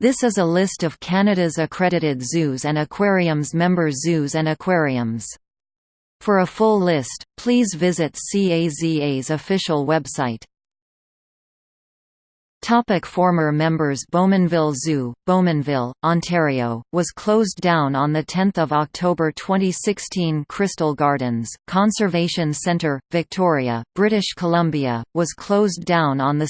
This is a list of Canada's accredited zoos and aquariums member zoos and aquariums. For a full list, please visit CAZA's official website. Topic former members Bowmanville Zoo, Bowmanville, Ontario, was closed down on 10 October 2016 Crystal Gardens, Conservation Centre, Victoria, British Columbia, was closed down on 2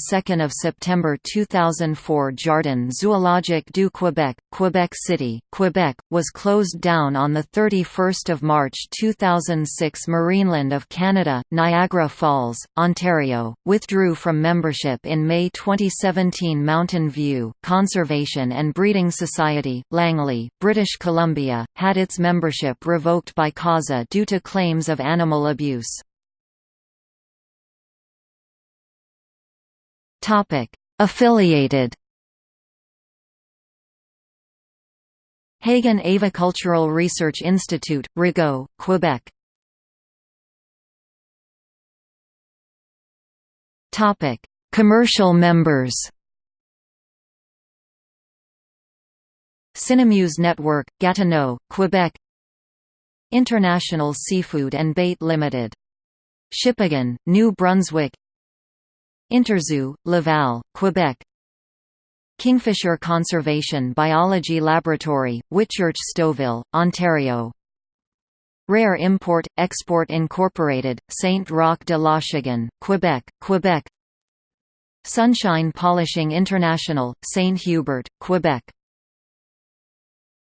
September 2004 Jardin Zoologique du Québec, Quebec City, Quebec, was closed down on 31 March 2006 Marineland of Canada, Niagara Falls, Ontario, withdrew from membership in May 2017 2017 Mountain View, Conservation and Breeding Society, Langley, British Columbia, had its membership revoked by CAZA due to claims of animal abuse. Affiliated Hagen Avicultural Research Institute, Rigaud, Quebec Topic: Commercial members. Cinemuse Network, Gatineau, Quebec. International Seafood and Bait Limited. Shippagan, New Brunswick. Interzoo, Laval, Quebec. Kingfisher Conservation Biology Laboratory, Whitchurch Stouffville, Ontario. Rare Import, Export Incorporated, Saint Roch de l'Achigan, Quebec, Quebec Sunshine Polishing International, St. Hubert, Quebec